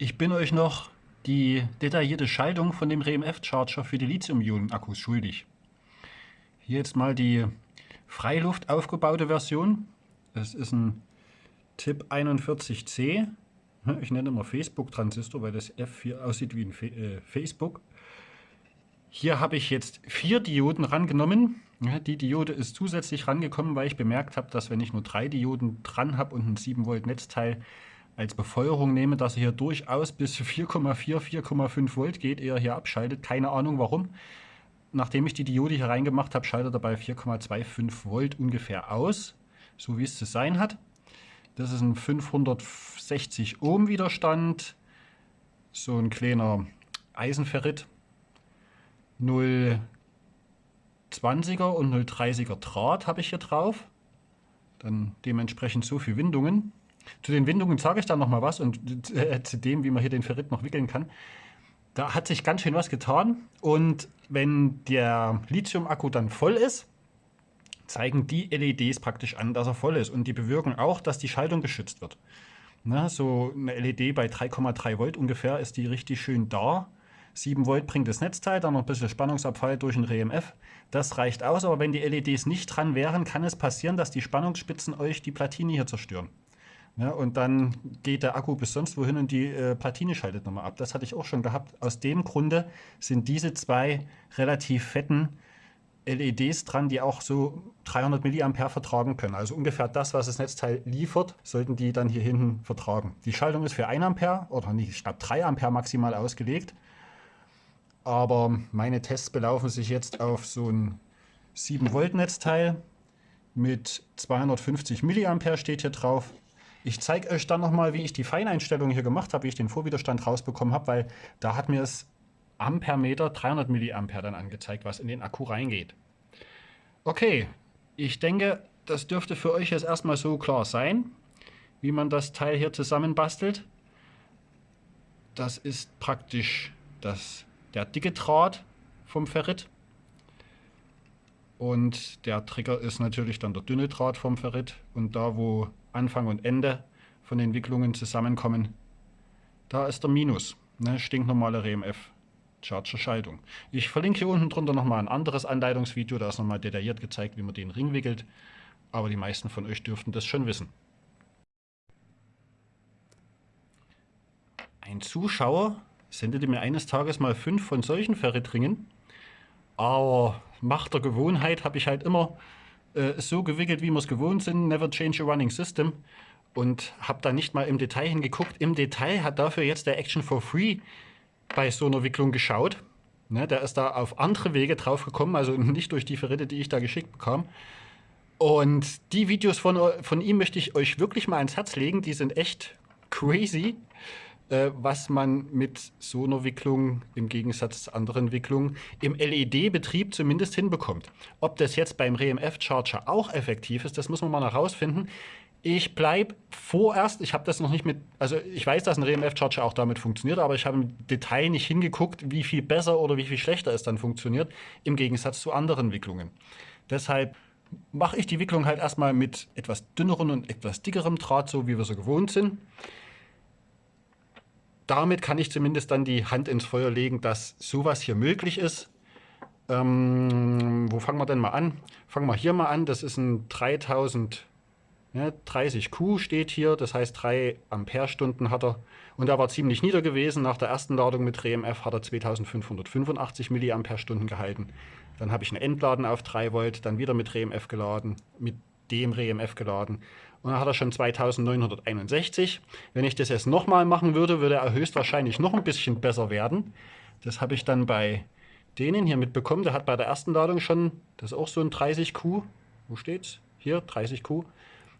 Ich bin euch noch die detaillierte Schaltung von dem RMF-Charger für die Lithium-Ionen-Akkus schuldig. Hier jetzt mal die Freiluft aufgebaute Version. Das ist ein TIP 41C. Ich nenne immer Facebook-Transistor, weil das F hier aussieht wie ein äh, Facebook. Hier habe ich jetzt vier Dioden rangenommen. Die Diode ist zusätzlich rangekommen, weil ich bemerkt habe, dass wenn ich nur drei Dioden dran habe und ein 7 Volt Netzteil, als Befeuerung nehme, dass er hier durchaus bis 4,4, 4,5 Volt geht, eher hier abschaltet. Keine Ahnung warum. Nachdem ich die Diode hier reingemacht habe, schaltet er bei 4,25 Volt ungefähr aus, so wie es zu sein hat. Das ist ein 560 Ohm Widerstand, so ein kleiner Eisenferrit, 0,20er und 0,30er Draht habe ich hier drauf. Dann dementsprechend so viele Windungen. Zu den Windungen sage ich dann noch mal was und äh, zu dem, wie man hier den Ferrit noch wickeln kann. Da hat sich ganz schön was getan und wenn der Lithium-Akku dann voll ist, zeigen die LEDs praktisch an, dass er voll ist und die bewirken auch, dass die Schaltung geschützt wird. Na, so eine LED bei 3,3 Volt ungefähr ist die richtig schön da. 7 Volt bringt das Netzteil, dann noch ein bisschen Spannungsabfall durch ein RMF. Das reicht aus, aber wenn die LEDs nicht dran wären, kann es passieren, dass die Spannungsspitzen euch die Platine hier zerstören. Ja, und dann geht der Akku bis sonst wohin und die äh, Platine schaltet nochmal ab. Das hatte ich auch schon gehabt. Aus dem Grunde sind diese zwei relativ fetten LEDs dran, die auch so 300 mA vertragen können. Also ungefähr das, was das Netzteil liefert, sollten die dann hier hinten vertragen. Die Schaltung ist für 1 Ampere oder nicht, ich glaube 3 Ampere maximal ausgelegt. Aber meine Tests belaufen sich jetzt auf so ein 7 Volt Netzteil mit 250 mA steht hier drauf. Ich zeige euch dann nochmal, wie ich die Feineinstellungen hier gemacht habe, wie ich den Vorwiderstand rausbekommen habe, weil da hat mir es Ampermeter 300 Milliampere dann angezeigt, was in den Akku reingeht. Okay, ich denke, das dürfte für euch jetzt erstmal so klar sein, wie man das Teil hier zusammenbastelt. Das ist praktisch das, der dicke Draht vom Ferrit. Und der Trigger ist natürlich dann der dünne Draht vom Ferrit. Und da, wo Anfang und Ende von den Wicklungen zusammenkommen. Da ist der Minus, ne, stinknormale RMF. Charger Schaltung. Ich verlinke hier unten drunter nochmal ein anderes Anleitungsvideo, da ist nochmal detailliert gezeigt, wie man den Ring wickelt. Aber die meisten von euch dürften das schon wissen. Ein Zuschauer sendete mir eines Tages mal fünf von solchen Ferritringen. Aber Macht der Gewohnheit habe ich halt immer äh, so gewickelt, wie wir es gewohnt sind, never change a running system. Und habe da nicht mal im Detail hingeguckt. Im Detail hat dafür jetzt der Action for Free bei so einer Wicklung geschaut. Ne, der ist da auf andere Wege drauf gekommen, also nicht durch die Verritte, die ich da geschickt bekam. Und die Videos von, von ihm möchte ich euch wirklich mal ans Herz legen. Die sind echt crazy äh, was man mit so einer Wicklung im Gegensatz zu anderen Wicklungen im LED-Betrieb zumindest hinbekommt. Ob das jetzt beim RMF-Charger auch effektiv ist, das muss man mal herausfinden. Ich bleibe vorerst, ich habe das noch nicht mit, also ich weiß, dass ein RMF-Charger auch damit funktioniert, aber ich habe im Detail nicht hingeguckt, wie viel besser oder wie viel schlechter es dann funktioniert, im Gegensatz zu anderen Wicklungen. Deshalb mache ich die Wicklung halt erstmal mit etwas dünnerem und etwas dickerem Draht, so wie wir so gewohnt sind damit kann ich zumindest dann die Hand ins Feuer legen, dass sowas hier möglich ist. Ähm, wo fangen wir denn mal an? Fangen wir hier mal an. Das ist ein 3000 ja, 30 Q steht hier, das heißt 3 Amperestunden hat er. Und er war ziemlich nieder gewesen. Nach der ersten Ladung mit RMF hat er 2585 Milliampere-Stunden gehalten. Dann habe ich ein Entladen auf 3 Volt, dann wieder mit RMF geladen, mit dem RMF geladen. Und dann hat er schon 2961. Wenn ich das jetzt nochmal machen würde, würde er höchstwahrscheinlich noch ein bisschen besser werden. Das habe ich dann bei denen hier mitbekommen. Der hat bei der ersten Ladung schon, das ist auch so ein 30Q. Wo steht's? Hier, 30Q.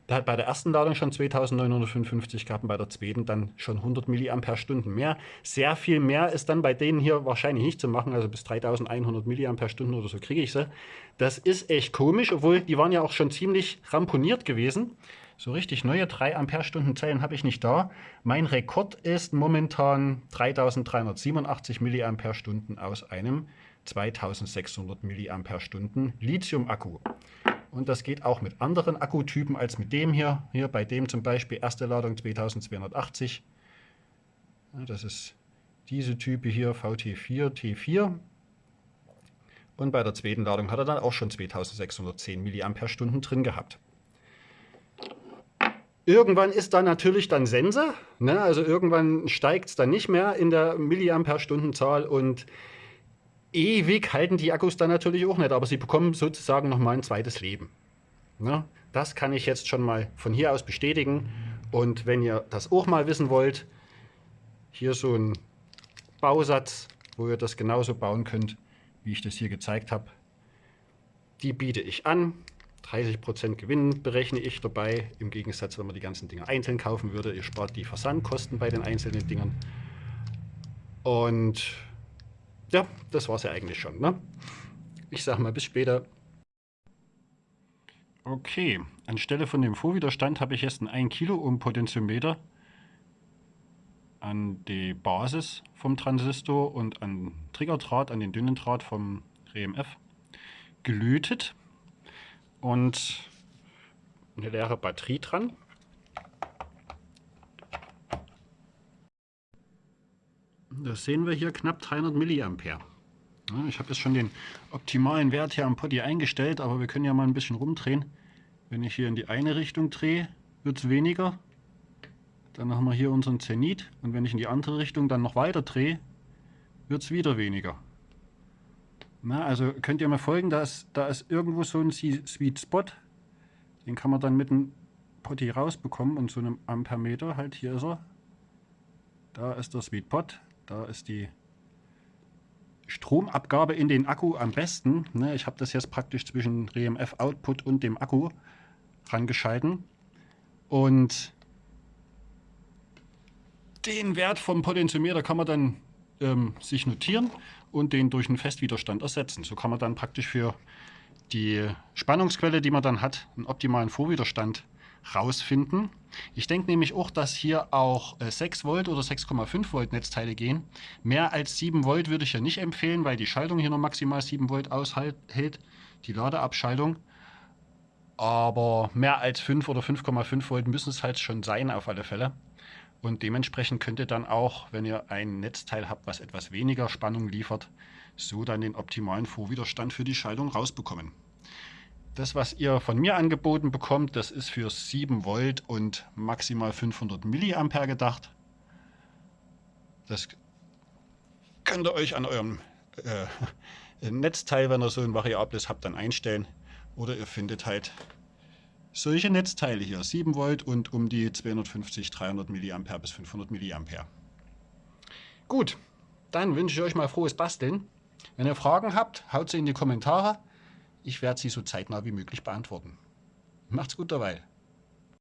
Der hat bei der ersten Ladung schon 2955 gehabt und bei der zweiten dann schon 100 Milliampere-Stunden mehr. Sehr viel mehr ist dann bei denen hier wahrscheinlich nicht zu machen, also bis 3100 Milliampere-Stunden oder so kriege ich sie. Das ist echt komisch, obwohl die waren ja auch schon ziemlich ramponiert gewesen. So richtig neue 3 Ampere-Stunden Zellen habe ich nicht da. Mein Rekord ist momentan 3387 Milliampere-Stunden aus einem 2600 Milliampere-Stunden Lithium-Akku. Und das geht auch mit anderen Akkutypen als mit dem hier. Hier bei dem zum Beispiel erste Ladung 2280. Das ist diese Type hier, VT4, T4. Und bei der zweiten Ladung hat er dann auch schon 2610 mAh drin gehabt. Irgendwann ist da natürlich dann Sense, ne? also irgendwann steigt es dann nicht mehr in der Milliampere-Stunden-Zahl und ewig halten die Akkus dann natürlich auch nicht, aber sie bekommen sozusagen nochmal ein zweites Leben. Ne? Das kann ich jetzt schon mal von hier aus bestätigen und wenn ihr das auch mal wissen wollt, hier so ein Bausatz, wo ihr das genauso bauen könnt, wie ich das hier gezeigt habe. Die biete ich an. 30% Gewinn berechne ich dabei, im Gegensatz, wenn man die ganzen Dinge einzeln kaufen würde. Ihr spart die Versandkosten bei den einzelnen Dingern. Und ja, das war es ja eigentlich schon. Ne? Ich sage mal bis später. Okay, anstelle von dem Vorwiderstand habe ich jetzt einen 1 Kilo Ohm Potentiometer an die Basis vom Transistor und an Triggerdraht, an den dünnen Draht vom RMF gelötet und eine leere Batterie dran. Das sehen wir hier knapp 300 Milliampere. ich habe jetzt schon den optimalen Wert hier am Potti eingestellt, aber wir können ja mal ein bisschen rumdrehen. Wenn ich hier in die eine Richtung drehe, wird es weniger. Dann haben wir hier unseren Zenit und wenn ich in die andere Richtung dann noch weiter drehe, wird es wieder weniger. Na, also könnt ihr mal folgen, da ist, da ist irgendwo so ein Sweet Spot. Den kann man dann mit einem Potti rausbekommen und so einem Ampermeter, halt hier ist er. Da ist der Sweet Pot, da ist die Stromabgabe in den Akku am besten. Ne, ich habe das jetzt praktisch zwischen RMF Output und dem Akku rangeschalten. Und den Wert vom Potentiometer kann man dann ähm, sich notieren und den durch einen Festwiderstand ersetzen. So kann man dann praktisch für die Spannungsquelle, die man dann hat, einen optimalen Vorwiderstand rausfinden. Ich denke nämlich auch, dass hier auch äh, 6 Volt oder 6,5 Volt Netzteile gehen. Mehr als 7 Volt würde ich ja nicht empfehlen, weil die Schaltung hier noch maximal 7 Volt aushält, die Ladeabschaltung. Aber mehr als 5 oder 5,5 Volt müssen es halt schon sein auf alle Fälle. Und dementsprechend könnt ihr dann auch, wenn ihr ein Netzteil habt, was etwas weniger Spannung liefert, so dann den optimalen Vorwiderstand für die Schaltung rausbekommen. Das, was ihr von mir angeboten bekommt, das ist für 7 Volt und maximal 500 Milliampere gedacht. Das könnt ihr euch an eurem äh, Netzteil, wenn ihr so ein variables habt, dann einstellen. Oder ihr findet halt solche Netzteile hier, 7 Volt und um die 250, 300 mA bis 500 mA. Gut, dann wünsche ich euch mal frohes Basteln. Wenn ihr Fragen habt, haut sie in die Kommentare. Ich werde sie so zeitnah wie möglich beantworten. Macht's gut dabei.